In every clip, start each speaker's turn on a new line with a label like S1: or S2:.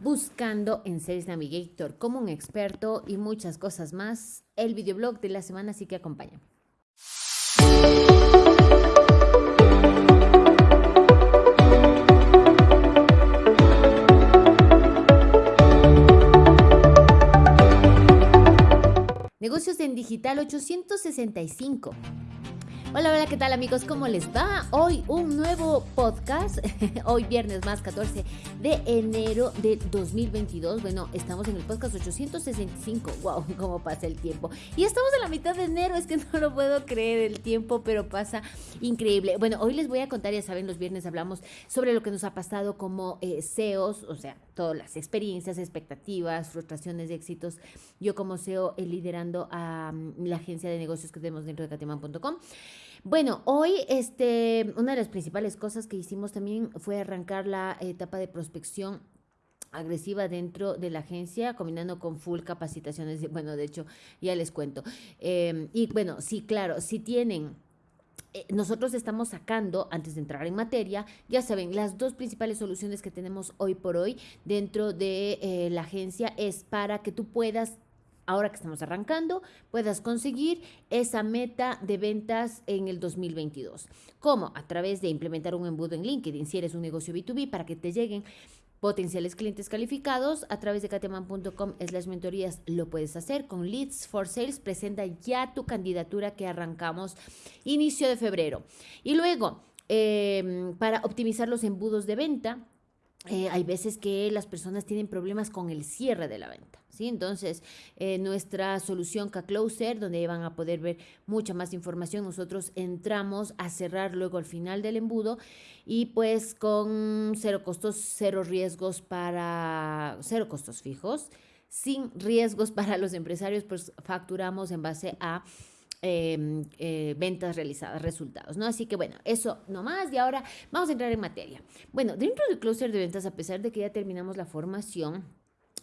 S1: buscando en Sales Navigator como un experto y muchas cosas más. El videoblog de la semana sí que acompaña. Negocios en Digital 865. Hola, hola, ¿qué tal amigos? ¿Cómo les va? Hoy un nuevo podcast, hoy viernes más 14 de enero de 2022. Bueno, estamos en el podcast 865, wow, cómo pasa el tiempo. Y estamos en la mitad de enero, es que no lo puedo creer el tiempo, pero pasa increíble. Bueno, hoy les voy a contar, ya saben, los viernes hablamos sobre lo que nos ha pasado como eh, CEOs, o sea, todas las experiencias, expectativas, frustraciones, éxitos. Yo como CEO eh, liderando a mm, la agencia de negocios que tenemos dentro de catiman.com. Bueno, hoy este, una de las principales cosas que hicimos también fue arrancar la etapa de prospección agresiva dentro de la agencia, combinando con full capacitaciones. Bueno, de hecho, ya les cuento. Em, y bueno, sí, claro, si tienen eh, nosotros estamos sacando, antes de entrar en materia, ya saben, las dos principales soluciones que tenemos hoy por hoy dentro de eh, la agencia es para que tú puedas ahora que estamos arrancando, puedas conseguir esa meta de ventas en el 2022. ¿Cómo? A través de implementar un embudo en LinkedIn, si eres un negocio B2B, para que te lleguen potenciales clientes calificados a través de cateman.com slash mentorías lo puedes hacer. Con Leads for Sales presenta ya tu candidatura que arrancamos inicio de febrero. Y luego em, para optimizar los embudos de venta eh, hay veces que las personas tienen problemas con el cierre de la venta. ¿sí? Entonces, eh, nuestra solución K-Closer, donde van a poder ver mucha más información, nosotros entramos a cerrar luego al final del embudo y pues con cero costos, cero riesgos para, cero costos fijos, sin riesgos para los empresarios, pues facturamos en base a Em, eh, ventas realizadas, resultados, ¿no? Así que bueno, eso nomás y ahora vamos a entrar en materia. Bueno, dentro del clúster de ventas, a pesar de que ya terminamos la formación,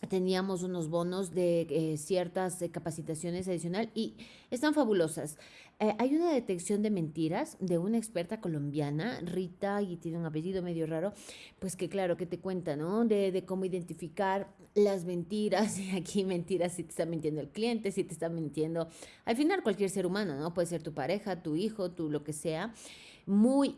S1: teníamos unos bonos de eh, ciertas eh, capacitaciones adicional y están fabulosas. Eh, hay una detección de mentiras de una experta colombiana, Rita, y tiene un apellido medio raro, pues que claro, que te cuenta, ¿no? De, de cómo identificar las mentiras, y aquí mentiras si te está mintiendo el cliente, si te está mintiendo, al final cualquier ser humano, ¿no? Puede ser tu pareja, tu hijo, tu lo que sea muy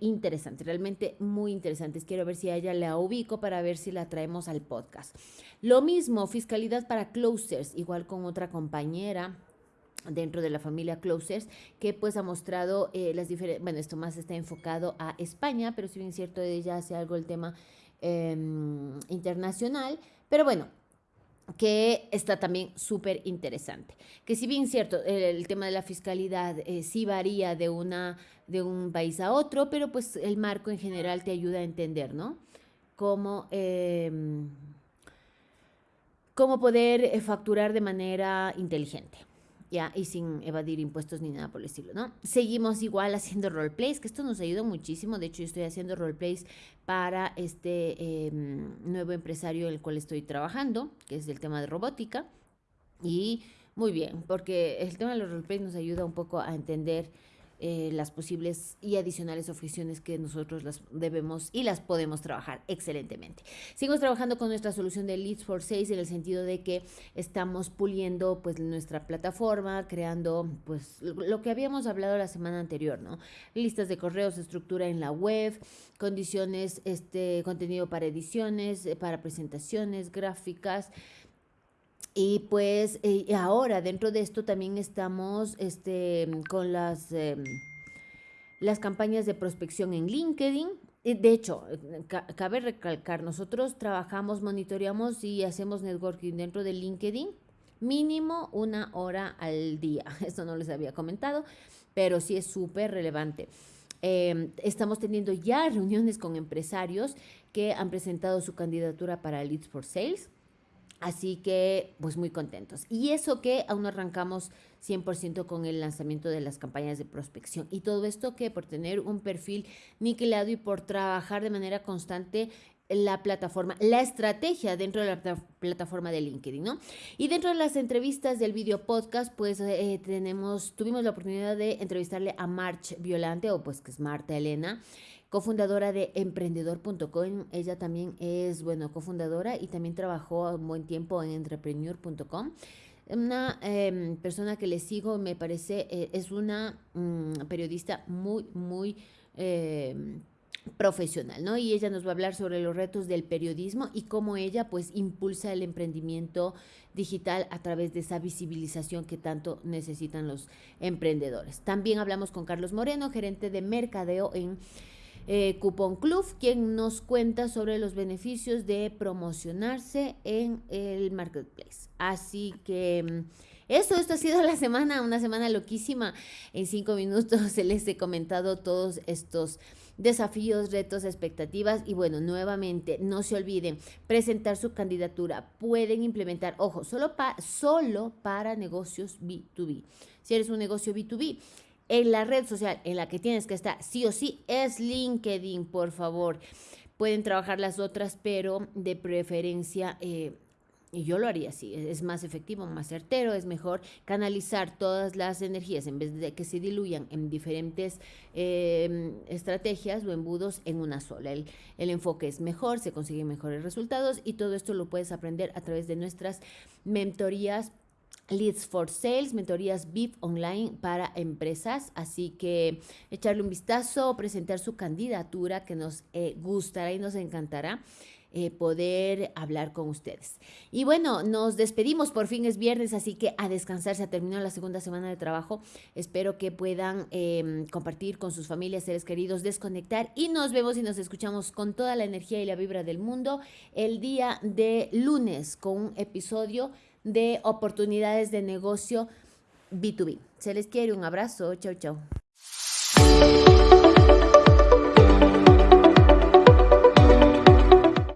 S1: interesante, realmente muy interesante. Quiero ver si a ella la ubico para ver si la traemos al podcast. Lo mismo, fiscalidad para closers, igual con otra compañera dentro de la familia Closers, que pues ha mostrado eh, las diferentes, bueno, esto más está enfocado a España, pero si bien es cierto, ella hace algo el tema em, internacional, pero bueno, que está también súper interesante. Que si bien cierto, el, tema de la fiscalidad eh, sí varía de, una, de un país a otro, pero pues el marco en general te ayuda a entender, ¿no? Cómo, em, cómo poder eh, facturar de manera inteligente. Y sin evadir impuestos ni nada por el estilo, ¿no? Seguimos igual haciendo roleplays, que esto nos ayuda muchísimo. De hecho, yo estoy haciendo roleplays para este em, nuevo empresario el cual estoy trabajando, que es el tema de robótica. Y muy bien, porque el tema de los roleplays nos ayuda un poco a entender eh, las posibles y adicionales oficiones que nosotros las debemos y las podemos trabajar excelentemente. Seguimos trabajando con nuestra solución de Leads for Sales en el sentido de que estamos puliendo pues nuestra plataforma, creando pues lo que habíamos hablado la semana anterior, ¿no? Listas de correos, estructura en la web, condiciones, este contenido para ediciones, eh, para presentaciones, gráficas, y pues eh, ahora dentro de esto también estamos este, con las, em, las campañas de prospección en LinkedIn. De hecho, cabe recalcar, nosotros trabajamos, monitoreamos y hacemos networking dentro de LinkedIn mínimo una hora al día. Esto no les había comentado, pero sí es súper relevante. Em, estamos teniendo ya reuniones con empresarios que han presentado su candidatura para Leads for Sales Así que, pues muy contentos. Y eso que aún no arrancamos 100% con el lanzamiento de las campañas de prospección. Y todo esto que por tener un perfil niquelado y por trabajar de manera constante la plataforma, la estrategia dentro de la plataforma de LinkedIn, ¿no? Y dentro de las entrevistas del video podcast, pues eh, tenemos, tuvimos la oportunidad de entrevistarle a March Violante, o pues que es Marta Elena, cofundadora de emprendedor.com. Ella también es, bueno, cofundadora y también trabajó un buen tiempo en entrepreneur.com. Una em, persona que le sigo, me parece, eh, es una mm, periodista muy, muy... Em, profesional, ¿no? Y ella nos va a hablar sobre los retos del periodismo y cómo ella pues impulsa el emprendimiento digital a través de esa visibilización que tanto necesitan los emprendedores. También hablamos con Carlos Moreno, gerente de mercadeo en eh, Coupon Club, quien nos cuenta sobre los beneficios de promocionarse en el marketplace. Así que mm, eso, esto ha sido la semana, una semana loquísima. En cinco minutos les he comentado todos estos desafíos, retos, expectativas y bueno, nuevamente, no se olviden, presentar su candidatura. Pueden implementar, ojo, solo, solo para negocios B2B. Si eres un negocio B2B, en la red social en la que tienes que estar sí o sí es LinkedIn, por favor. Pueden trabajar las otras, pero de preferencia... Eh, y yo lo haría así, es más efectivo, más certero, es mejor canalizar todas las energías en vez de que se diluyan en diferentes em, estrategias o embudos en una sola. El, el enfoque es mejor, se consiguen mejores resultados y todo esto lo puedes aprender a través de nuestras mentorías Leads for Sales, mentorías VIP online para empresas. Así que echarle un vistazo, presentar su candidatura que nos eh, gustará y nos encantará. Eh, poder hablar con ustedes. Y bueno, nos despedimos, por fin es viernes, así que a descansar, se ha terminado la segunda semana de trabajo. Espero que puedan em, compartir con sus familias, seres queridos, desconectar y nos vemos y nos escuchamos con toda la energía y la vibra del mundo el día de lunes con un episodio de oportunidades de negocio B2B. Se les quiere un abrazo. Chau, chau.